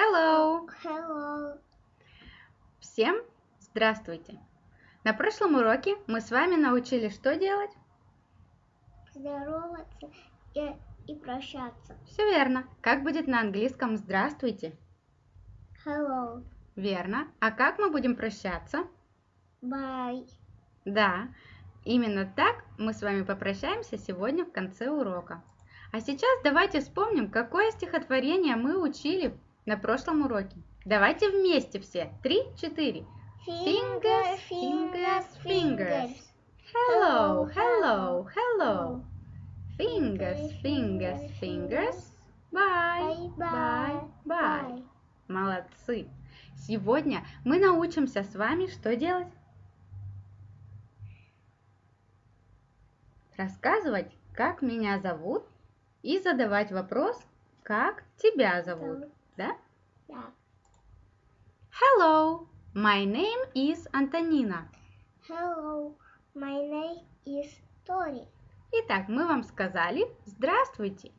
Hello! Hello. Всем здравствуйте! На прошлом уроке мы с вами научились что делать? Здороваться и, и прощаться. Все верно. Как будет на английском здравствуйте? Hello. Верно. А как мы будем прощаться? Bye. Да, именно так мы с вами попрощаемся сегодня в конце урока. А сейчас давайте вспомним, какое стихотворение мы учили на прошлом уроке. Давайте вместе все. Три, четыре. Fingers, fingers, fingers. Hello, hello, hello. Fingers, fingers, fingers. Bye, bye, bye. Молодцы. Сегодня мы научимся с вами что делать? Рассказывать, как меня зовут, и задавать вопрос, как тебя зовут. Да? Да. Hello, my name is Антонина. Hello. My name is Tori. Итак, мы вам сказали «Здравствуйте,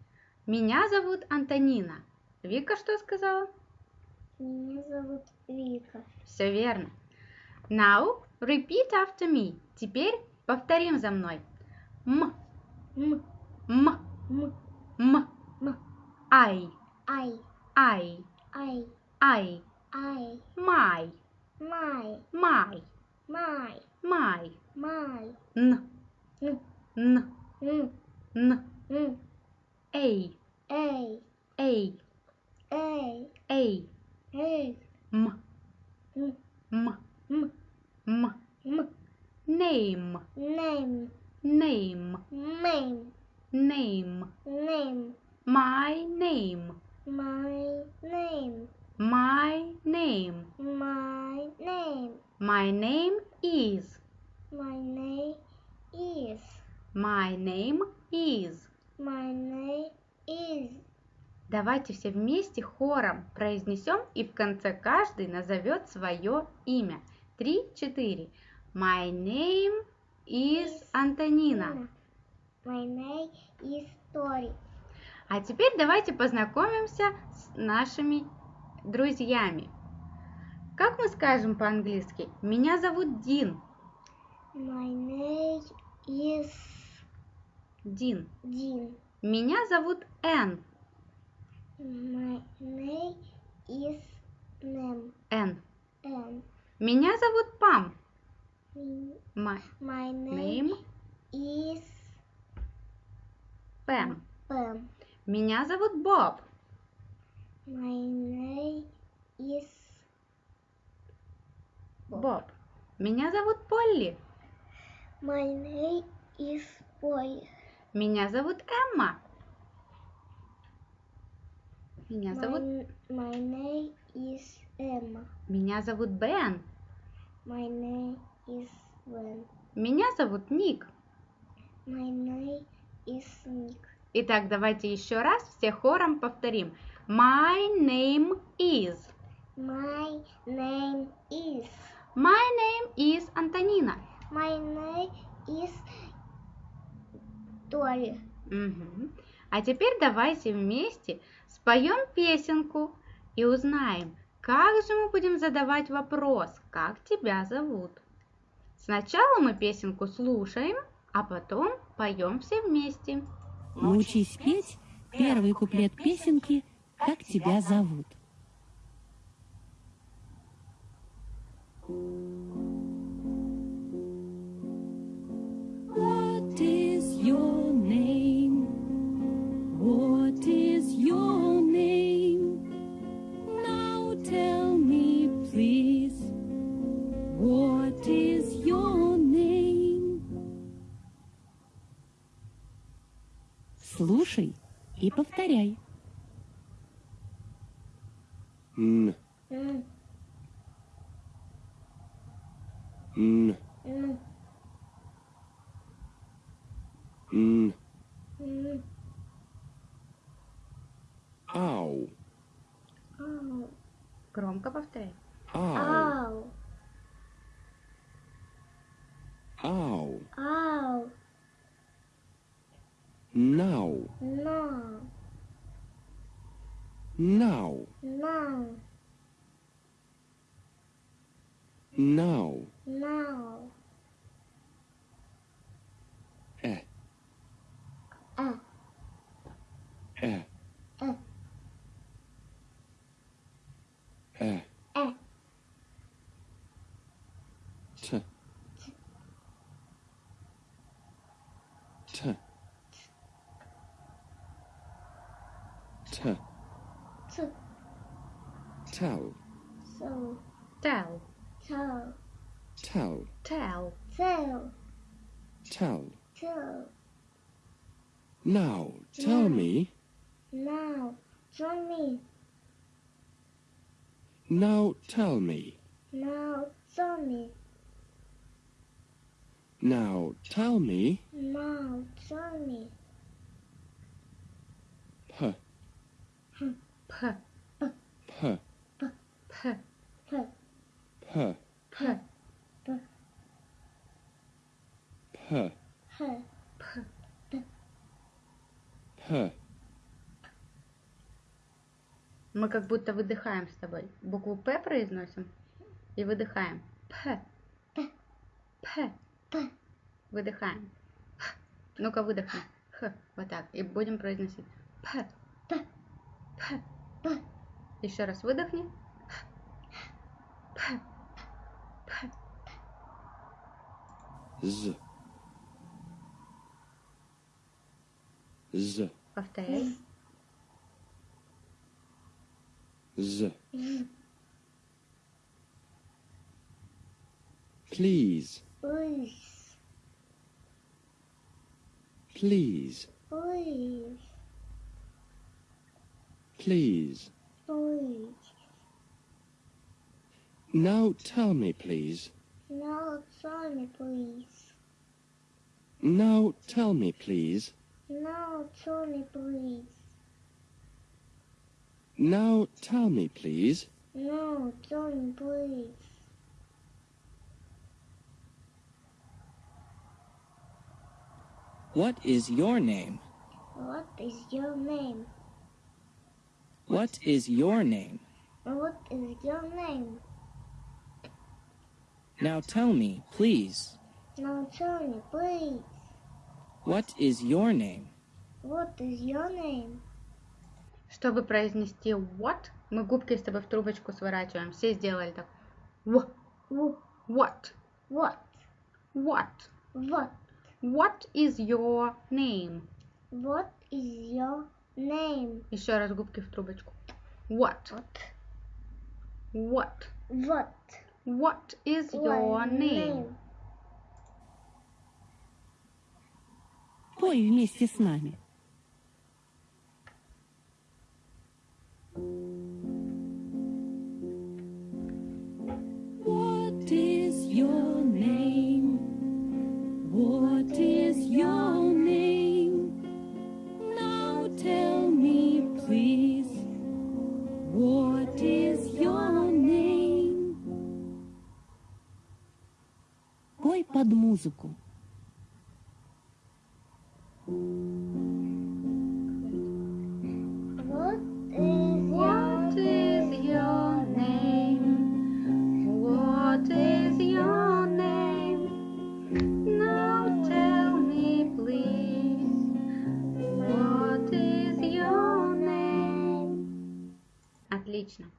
меня зовут Антонина». Вика что сказала? Меня зовут Вика. Все верно. Now, repeat after me. Теперь повторим за мной. М, М. м, М. м, М. I, I. I, I. I, I. my, My. my, My. my, My. Н, Н. Н, Н. Н, Н. A, A. A, A. A, A. М, М. М, М. М, М. Name, Name. name, Name. name, Name. my name, My name. my name, My name. my name is, My name is. my name is. My name is. Давайте все вместе хором произнесем и в конце каждый назовет свое имя. Три, четыре. My name is Антонина. My name is Tori. А теперь давайте познакомимся с нашими друзьями. Как мы скажем по-английски? Меня зовут Дин. My name is Дин. Dean. Меня зовут Энн. My name is Nem. Энн. And Меня зовут Пам. My my name name is Пэм. Pam. Меня зовут Боб. My name is Боб. Меня зовут Полли. My name is Boy. Меня зовут Эмма. Меня зовут... My, my name is Emma. Меня зовут Бен. My name is Wen. Меня зовут Ник. My name is Nick. Итак, давайте еще раз все хором повторим. My name is. My name is. My name is Антонина. My name is Tori. Мгм. А теперь давайте вместе споем песенку и узнаем, как же мы будем задавать вопрос, как тебя зовут. Сначала мы песенку слушаем, а потом поем все вместе. Научись петь первый куплет песенки «Как тебя зовут». И повторяй. Н, н, н, ау, Ow. Громко повторяй. Now. Now. Eh. Uh. Eh. Uh. Eh. Eh. Eh. Eh. T. T. T. T. Tell. So. Tell. Tell. Tell. Tell. Tell. Tell. Tell. Now, tell Now. me. Now. Tell me. Now, tell me. Now. Tell me. Now, tell me. Now. Tell me. П. П. П. П. П. П. П. П. П. П. П. Мы как будто выдыхаем с тобой. Букву П произносим и выдыхаем. П. П. П. П. Выдыхаем. Ну-ка выдохни. Х. Вот так. И будем произносить. П. П. П. П. Еще раз выдохни. Z. Z. Повторяй. Z. Z. Please. Please. Please. Please. Please. Please. Now tell me, please. Now tell me, please. Now tell me, please. Now tell me, please. Now tell me, please. Now tell me, please. What is your name? What is your name? What is your name? What is your name? Now tell me, please. Now tell me, please. What is your name? What is your name? Чтобы произнести what, мы губки с тобой в трубочку сворачиваем. Все сделали так. В. Wh- What. What? What. What? What is your name? What is your name? Еще раз губки в трубочку. What. What? What. What? What is your name? Пой вместе с нами. Name? Отлично.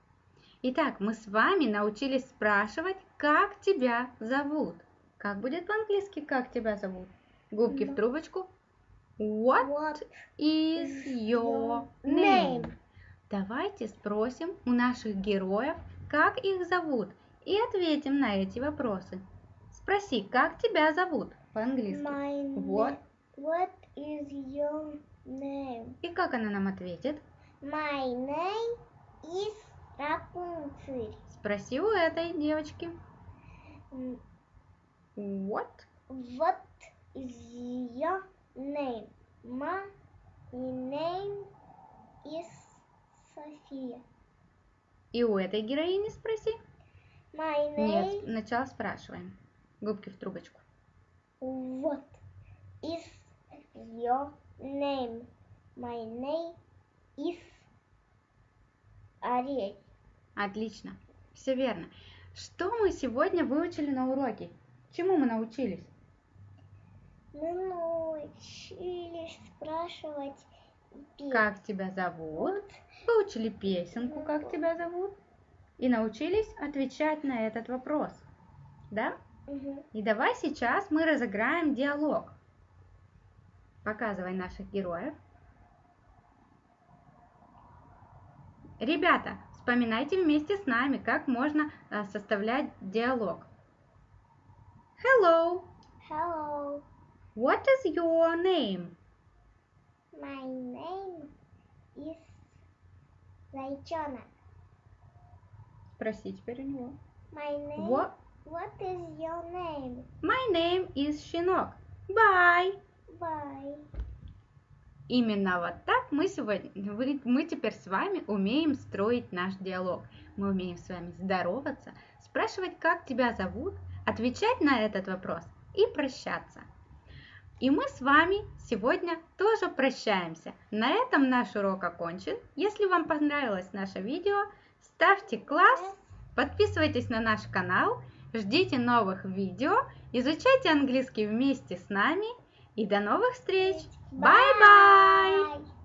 Итак, мы с вами научились спрашивать, как тебя зовут. Как будет по-английски, как тебя зовут? Губки в трубочку. What What is your name? Давайте спросим у наших героев, как их зовут, и ответим на эти вопросы. Спроси, как тебя зовут по-английски. What? What is your name? И как она нам ответит? My name is Rapunzel. Спроси у этой девочки. What? What is your name? My name is София. И у этой героини спроси. My Нет, name сначала спрашиваем. Губки в трубочку. What is your name? My name is Ариэль. Отлично. Все верно. Что мы сегодня выучили на уроке? Чему мы научились? Мы научились спрашивать Как тебя зовут? Выучили песенку, как тебя зовут? И научились отвечать на этот вопрос. Да? Мгм. И давай сейчас мы разыграем диалог. Показывай наших героев. Ребята, вспоминайте вместе с нами, как можно э, составлять диалог. Hello, Hello, what is your name? my name is Зайчонок. Спроси теперь у него. My name. What? What is your name? My name is Щенок. Bye. Bye. Именно вот так мы сегодня, мы теперь с вами умеем строить наш диалог. Мы умеем с вами здороваться, спрашивать, как тебя зовут, отвечать на этот вопрос и прощаться. И мы с вами сегодня тоже прощаемся. На этом наш урок окончен. Если вам понравилось наше видео, ставьте класс, подписывайтесь на наш канал, ждите новых видео, изучайте английский вместе с нами и до новых встреч! Bye-bye! Bye.